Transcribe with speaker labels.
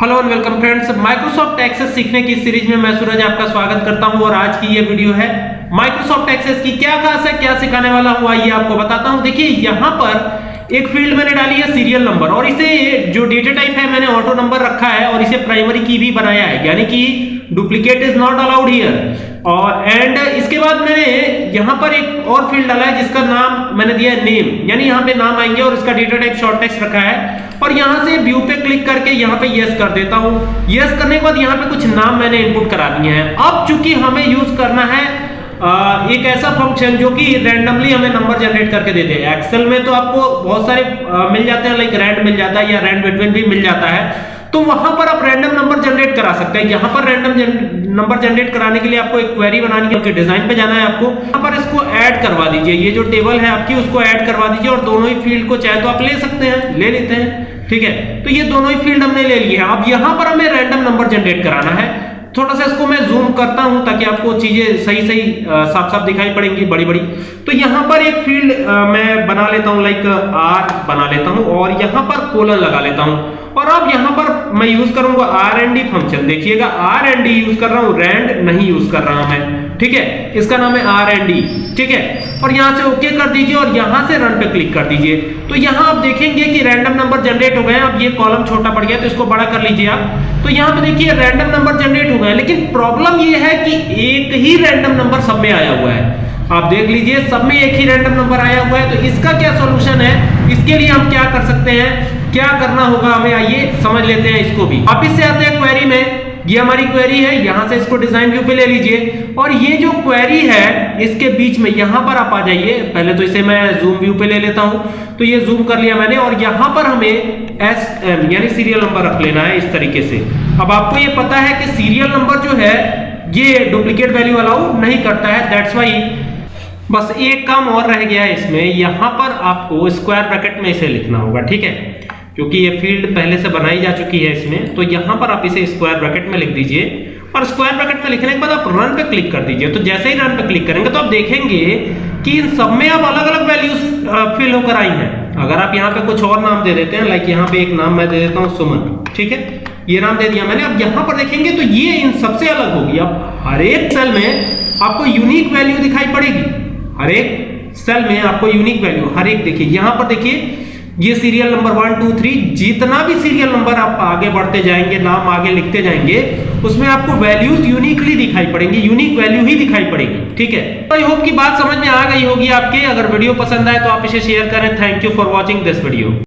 Speaker 1: Hello and welcome friends Microsoft Access सीखने की series में मैं सूरज आपका स्वागत करता हूँ और आज की ये वीडियो है माइक्रोसॉफ्ट एक्सेस की क्या खास है, क्या सिखाने वाला हूँ, आइए आपको बताता हूँ। देखिए, यहाँ पर एक फ़ील्ड मैंने डाली है सीरियल नंबर और इसे जो डेटा टाइप है, मैंने ऑटो नंबर रखा है और इसे प्राइमरी की भी बनाया है। यानी कि duplicate is not allowed here और एंड इसके बाद मैंने यहाँ पर एक और फ़ील्ड डाला है, जिसका नाम मैंने दिया है नेम यानी यहाँ पे नाम आएँगे और इसका डेटा टाइप शॉर्ट टेक्स्ट रखा है. और यहाँ से व्यू पे क्लिक करके यहाँ पे यस कर देता हूँ. यस करने के बाद यहाँ पे कुछ नाम मैंने इनपुट करा दिए हैं. अब चूँकि हमें यूज़ करना है एक ऐसा फ़ंक्शन जो कि रैंडमली हमें नंबर जनरेट करके दे दे एक्सेल में तो आपको बहुत सारे मिल जाते हैं लाइक रैंड मिल जाता है या रैंड बिटवीन भी मिल जाता है. तो वहाँ पर आप रैंडम नंबर जनरेट करा सकते हैं। यहाँ पर रैंडम नंबर जनरेट कराने के लिए आपको एक क्वेरी बनानी है डिज़ाइन पे जाना है आपको। यहाँ पर इसको ऐड करवा दीजिए। ये जो टेबल है आपकी, उसको ऐड करवा दीजिए और दोनों ही फ़ील्ड को चाहे तो आप ले सकते हैं, ले लेते हैं, ठीक है? तो ये दोनों ही फ़ील्ड हमने ले लिए अब यहाँ पर हमें रैंडम नंबर जनरेट कराना है। थोड़ा सा इसको मैं जूम करता हूँ ताकि आपको चीज़ें सही सही साफ़ साफ़ दिखाई पड़ेंगी बड़ी बड़ी तो यहाँ पर एक फ़ील्ड मैं बना लेता हूँ लाइक आर बना लेता हूँ और यहाँ पर कोलन लगा लेता हूँ। और अब यहाँ पर मैं यूज़ करूँगा आर एंड डी फ़ंक्शन देखिएगा आर एंड डी यूज़ कर रहा हूँ रैंड नहीं यूज़ कर रहा मैं। ठीक है? इसका नाम है आर एंड डी ठीक है? और यहाँ से ओके कर दीजिए और यहाँ से रन पे क्लिक कर दीजिए। तो यहाँ आप देखेंगे कि रैंडम नंबर जनरेट हो गए अब ये कॉलम छोटा पड़ गया तो इसको बड़ा कर लीजिए आप। तो यहाँ पे देखिए रैंडम नंबर जनरेट हो गए लेकिन प्रॉब्लम ये है कि एक ही रैंडम नंबर सब में आया हुआ है। आप देख लीजिए, सब में एक ही रैंडम नंबर आया हुआ है। तो इसका क्या सॉल्यूशन है? इसके लिए हम क्या कर सकते हैं? क्या करना होगा हमें? आइए समझ लेते हैं इसको भी। अब इससे आते हैं क्वेरी में। ये हमारी क्वेरी है, यहाँ से इसको डिज़ाइन व्यू पे ले लीजिए। और ये जो क्वेरी है, इसके बीच में यहाँ पर आप आ जाइए। पहले तो इसे मैं जूम व्यू पे ले लेता हूँ। तो ये जूम कर लिया मैंने और यहाँ पर हमें एस एम यानी सीरियल नंबर रख लेना है इस तरीके से। अब आपको ये पता है कि सीरियल नंबर जो है, ये डुप्लीकेट वैल्यू अलाउ नहीं करता है। दैट्स वाई बस एक काम और रह गया है इसमें। यहाँ पर आपको स्क्वायर ब्रैकेट में इसे लिखना होगा, ठीक है? क्योंकि ये फ़ील्ड पहले से बनाई जा चुकी है इसमें। तो यहाँ पर आप इसे स्क्वायर ब्रैकेट में लिख दीजिए। और स्क्वायर ब्रैकेट में लिखने के बाद आप रन पे क्लिक कर दीजिए। तो जैसे ही रन पे क्लिक करेंगे तो आप देखेंगे कि इन सब में अब अलग अलग वैल्यूज़ फिल होकर आई हैं। अगर आप यहाँ पे कुछ और नाम दे देते हैं लाइक यहाँ पे एक नाम मैं दे देता हूँ, सुमन। ठीक है? ये नाम दे दिया मैंने। अब यहाँ पर देखेंगे तो ये इन सबसे अलग होगी। अब हर एक सेल में आपको यूनिक वैल्यू दिखाई पड़ेगी। हर एक सेल में आपको यूनिक वैल्यू हर एक देखिए। यहाँ पर देखिए ये serial number one two three जितना भी सीरियल नंबर आप आगे बढ़ते जाएँगे, नाम आगे लिखते जाएँगे, उसमें आपको वैल्यूज़ यूनिकली दिखाई पड़ेंगी यूनिक वैल्यू ही दिखाई पड़ेगी, ठीक है? आई होप की बात समझ में आ गई होगी आपके। अगर वीडियो पसंद आए तो आप इसे शेयर करें। Thank you for watching this video